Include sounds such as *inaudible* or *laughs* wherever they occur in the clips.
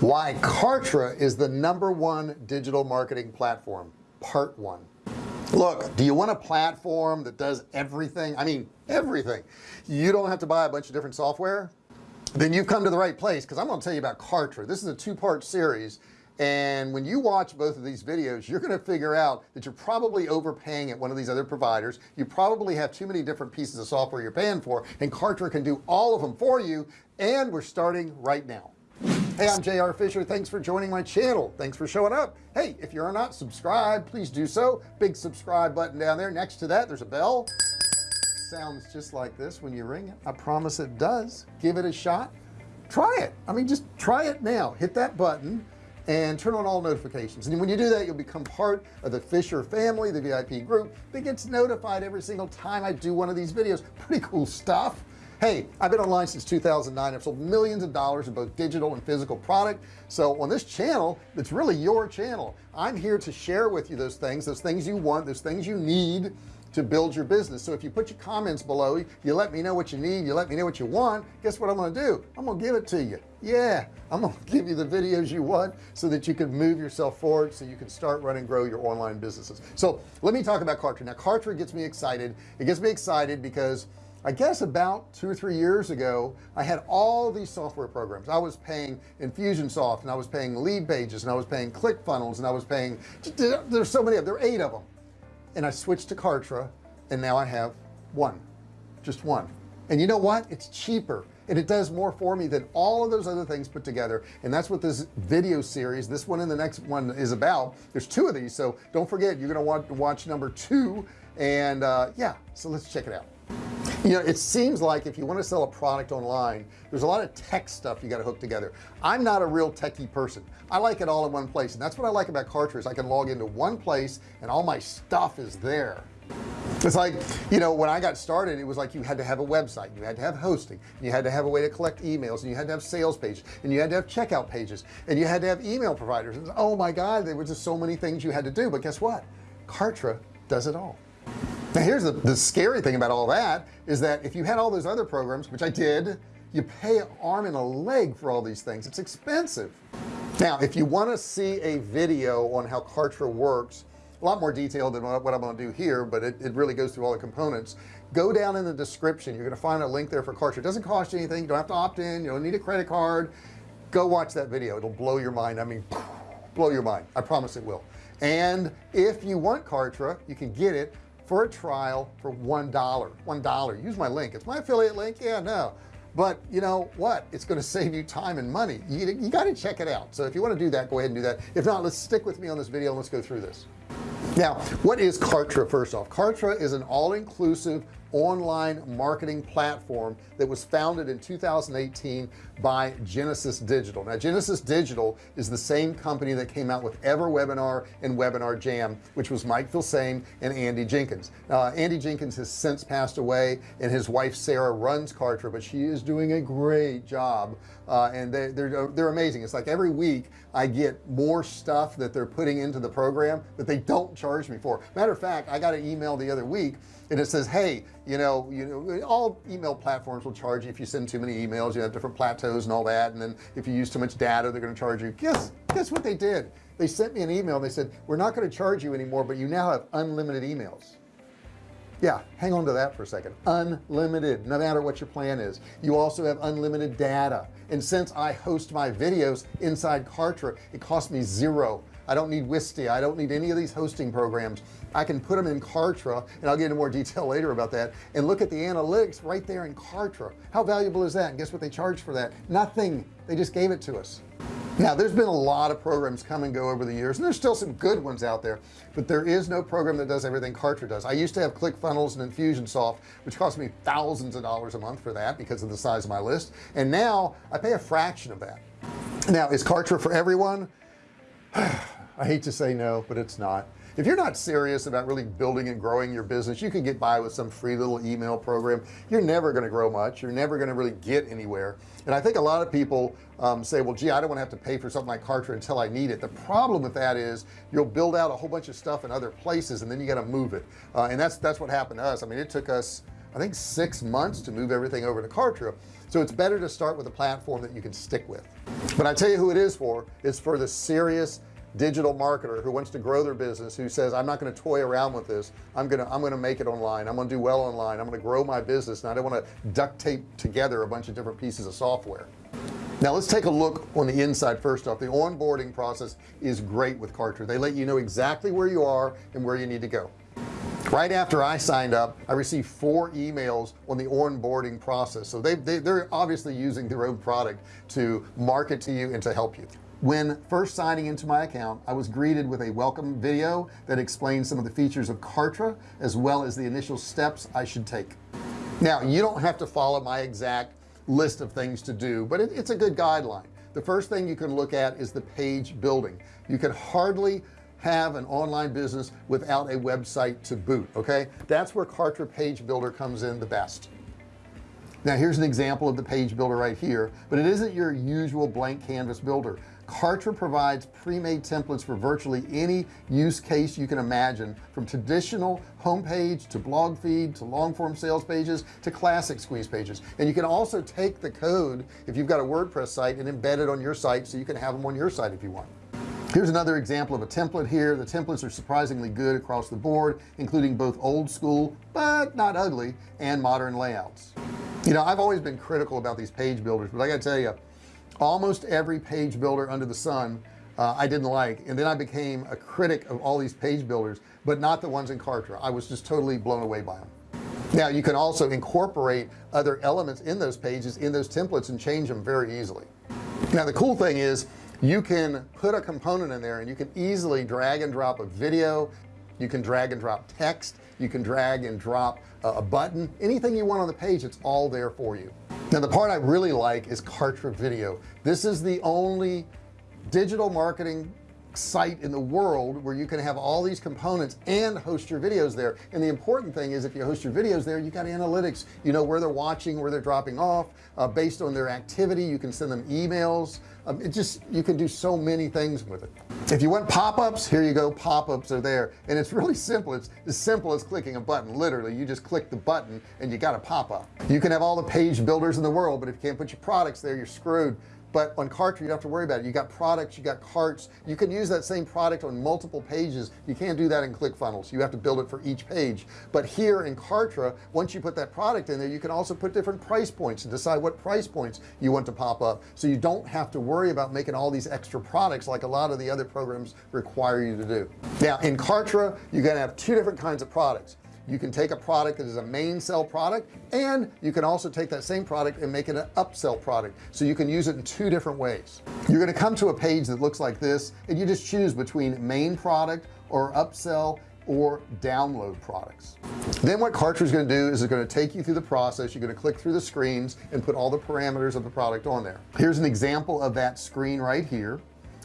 why Kartra is the number one digital marketing platform part one. Look do you want a platform that does everything? I mean everything. You don't have to buy a bunch of different software? Then you've come to the right place because I'm going to tell you about Kartra. This is a two-part series and when you watch both of these videos you're going to figure out that you're probably overpaying at one of these other providers. You probably have too many different pieces of software you're paying for and Kartra can do all of them for you and we're starting right now hey I'm JR Fisher. Thanks for joining my channel. Thanks for showing up. Hey if you're not subscribed please do so. Big subscribe button down there. Next to that there's a bell. Sounds just like this when you ring it. I promise it does. Give it a shot. Try it. I mean just try it now. Hit that button and turn on all notifications. And when you do that you'll become part of the Fisher family the VIP group that gets notified every single time I do one of these videos. Pretty cool stuff hey I've been online since 2009 I've sold millions of dollars in both digital and physical product. So on this channel it's really your channel. I'm here to share with you those things those things you want those things you need to build your business. So if you put your comments below you let me know what you need you let me know what you want guess what I'm gonna do? I'm gonna give it to you. Yeah I'm gonna *laughs* give you the videos you want so that you can move yourself forward so you can start running and grow your online businesses. So let me talk about Kartra. Now Kartra gets me excited. It gets me excited because I guess about two or three years ago I had all these software programs. I was paying Infusionsoft and I was paying Leadpages and I was paying ClickFunnels and I was paying there's so many of there are eight of them and I switched to Kartra and now I have one just one. And you know what? It's cheaper and it does more for me than all of those other things put together. And that's what this video series this one and the next one is about. There's two of these so don't forget you're gonna want to watch number two and uh, yeah so let's check it out you know it seems like if you want to sell a product online there's a lot of tech stuff you got to hook together. I'm not a real techie person. I like it all in one place and that's what I like about Kartra I can log into one place and all my stuff is there. It's like you know when I got started it was like you had to have a website you had to have hosting you had to have a way to collect emails and you had to have sales pages and you had to have checkout pages and you had to have email providers. And oh my god there were just so many things you had to do. But guess what? Kartra does it all now here's the, the scary thing about all that is that if you had all those other programs which I did you pay an arm and a leg for all these things. It's expensive. Now if you want to see a video on how Kartra works a lot more detailed than what I'm going to do here but it, it really goes through all the components. Go down in the description. You're going to find a link there for Kartra. It doesn't cost you anything. You don't have to opt in. You don't need a credit card. Go watch that video. It'll blow your mind. I mean blow your mind. I promise it will. And if you want Kartra you can get it for a trial for one dollar one dollar. Use my link. It's my affiliate link? Yeah no. But you know what? It's going to save you time and money. You, you got to check it out. So if you want to do that go ahead and do that. If not let's stick with me on this video and let's go through this. Now what is Kartra first off? Kartra is an all-inclusive online marketing platform that was founded in 2018 by Genesis Digital. Now Genesis Digital is the same company that came out with EverWebinar and Webinar Jam which was Mike Filsaime and Andy Jenkins. Uh, Andy Jenkins has since passed away and his wife Sarah runs Kartra but she is doing a great job uh, and they, they're they're amazing. It's like every week I get more stuff that they're putting into the program that they don't charge me for. Matter of fact I got an email the other week and it says hey you know you know all email platforms will charge you if you send too many emails you have different plateaus and all that and then if you use too much data they're going to charge you. Guess guess what they did? They sent me an email they said we're not going to charge you anymore but you now have unlimited emails. Yeah hang on to that for a second. Unlimited no matter what your plan is. You also have unlimited data. And since I host my videos inside Kartra it costs me zero I don't need Wistia. I don't need any of these hosting programs. I can put them in Kartra and I'll get into more detail *laughs* later about that and look at the analytics right there in Kartra. How valuable is that? And guess what they charge for that? Nothing. They just gave it to us. Now there's been a lot of programs come and go over the years and there's still some good ones out there but there is no program that does everything Kartra does. I used to have ClickFunnels and Infusionsoft which cost me thousands of dollars a month for that because of the size of my list and now I pay a fraction of that. Now is Kartra for everyone *sighs* I hate to say no but it's not. If you're not serious about really building and growing your business you can get by with some free little email program. You're never going to grow much. You're never going to really get anywhere. And I think a lot of people um, say well gee I don't want to have to pay for something like Kartra until I need it. The problem with that is you'll build out a whole bunch of stuff in other places and then you got to move it. Uh, and that's that's what happened to us. I mean it took us I think six months to move everything over to Kartra. So it's better to start with a platform that you can stick with. But I tell you who it is for it's for the serious digital marketer who wants to grow their business who says I'm not going to toy around with this. I'm gonna I'm gonna make it online. I'm gonna do well online. I'm gonna grow my business and I don't want to duct tape together a bunch of different pieces of software. Now let's take a look on the inside first off. The onboarding process is great with Kartra they let you know exactly where you are and where you need to go. Right after I signed up I received four emails on the onboarding process. So they, they they're obviously using their own product to market to you and to help you when first signing into my account I was greeted with a welcome video that explains some of the features of Kartra as well as the initial steps I should take. Now you don't have to follow my exact list of things to do but it, it's a good guideline. The first thing you can look at is the page building. You can hardly have an online business without a website to boot okay? That's where Kartra page builder comes in the best. Now here's an example of the page builder right here but it isn't your usual blank canvas builder Kartra provides pre-made templates for virtually any use case you can imagine from traditional homepage to blog feed to long form sales pages to classic squeeze pages. And you can also take the code if you've got a WordPress site and embed it on your site so you can have them on your site if you want. Here's another example of a template here. The templates are surprisingly good across the board including both old school but not ugly and modern layouts. You know I've always been critical about these page builders but I gotta tell you almost every page builder under the sun uh, I didn't like. And then I became a critic of all these page builders but not the ones in Kartra. I was just totally blown away by them now you can also incorporate other elements in those pages in those templates and change them very easily. Now the cool thing is you can put a component in there and you can easily drag and drop a video. You can drag and drop text. You can drag and drop a button. Anything you want on the page it's all there for you now the part I really like is Kartra video. This is the only digital marketing site in the world where you can have all these components and host your videos there. And the important thing is if you host your videos there you got analytics. You know where they're watching where they're dropping off uh, based on their activity. You can send them emails. Um, it just you can do so many things with it if you want pop-ups here you go pop-ups are there. And it's really simple. It's as simple as clicking a button literally. You just click the button and you got a pop-up. You can have all the page builders in the world but if you can't put your products there you're screwed but on Kartra you don't have to worry about it. You got products you got carts. You can use that same product on multiple pages. You can't do that in ClickFunnels. You have to build it for each page. But here in Kartra once you put that product in there you can also put different price points and decide what price points you want to pop up. So you don't have to worry about making all these extra products like a lot of the other programs require you to do. Now in Kartra you're gonna have two different kinds of products you can take a product that is a main sell product and you can also take that same product and make it an upsell product. So you can use it in two different ways. You're going to come to a page that looks like this and you just choose between main product or upsell or download products. Then what Kartra is going to do is it's going to take you through the process. You're going to click through the screens and put all the parameters of the product on there. Here's an example of that screen right here.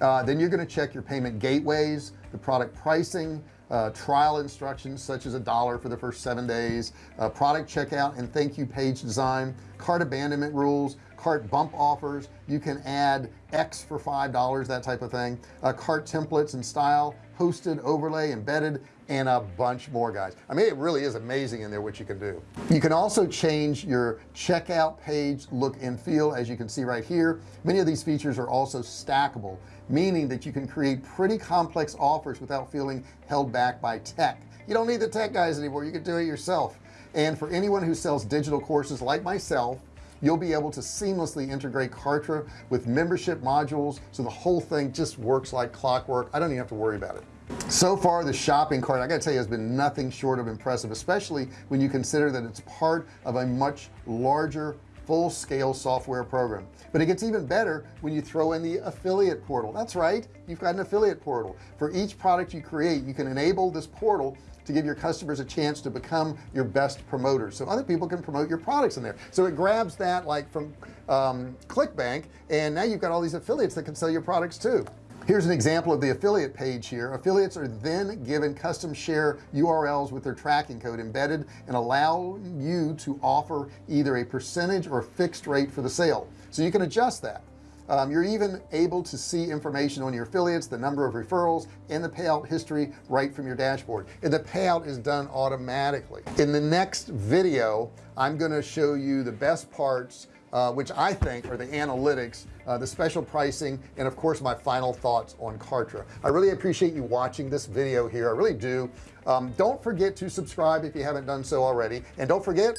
Uh, then you're going to check your payment gateways the product pricing uh, trial instructions such as a dollar for the first seven days uh, product checkout and thank you page design cart abandonment rules cart bump offers. You can add X for five dollars that type of thing. Uh, cart templates and style hosted overlay embedded and a bunch more guys. I mean it really is amazing in there what you can do. You can also change your checkout page look and feel as you can see right here. Many of these features are also stackable meaning that you can create pretty complex offers without feeling held back by tech. You don't need the tech guys anymore. You can do it yourself. And for anyone who sells digital courses like myself you'll be able to seamlessly integrate Kartra with membership modules so the whole thing just works like clockwork. I don't even have to worry about it. So far the shopping cart I gotta tell you has been nothing short of impressive especially when you consider that it's part of a much larger full-scale software program. But it gets even better when you throw in the affiliate portal. That's right you've got an affiliate portal. For each product you create you can enable this portal to give your customers a chance to become your best promoters. So other people can promote your products in there. So it grabs that like from um, ClickBank and now you've got all these affiliates that can sell your products too here's an example of the affiliate page here. Affiliates are then given custom share URLs with their tracking code embedded and allow you to offer either a percentage or a fixed rate for the sale. So you can adjust that. Um, you're even able to see information on your affiliates the number of referrals and the payout history right from your dashboard. And the payout is done automatically. In the next video I'm going to show you the best parts uh, which I think are the analytics uh, the special pricing and of course my final thoughts on Kartra. I really appreciate you watching this video here. I really do. Um, don't forget to subscribe if you haven't done so already. And don't forget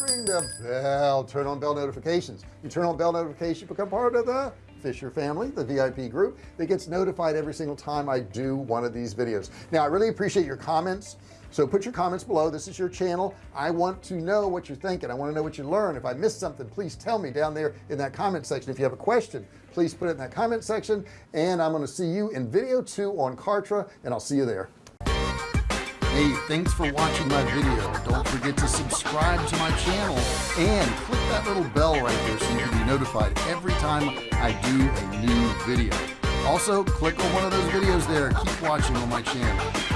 ring the bell. Turn on bell notifications. You turn on bell notifications become part of the Fisher family the VIP group that gets notified every single time I do one of these videos. Now I really appreciate your comments. So put your comments below. This is your channel. I want to know what you're thinking. I want to know what you learn. If I missed something please tell me down there in that comment section. If you have a question please put it in that comment section. And I'm going to see you in video two on Kartra and I'll see you there Hey, thanks for watching my video. Don't forget to subscribe to my channel and click that little bell right there so you can be notified every time I do a new video. Also, click on one of those videos there. Keep watching on my channel.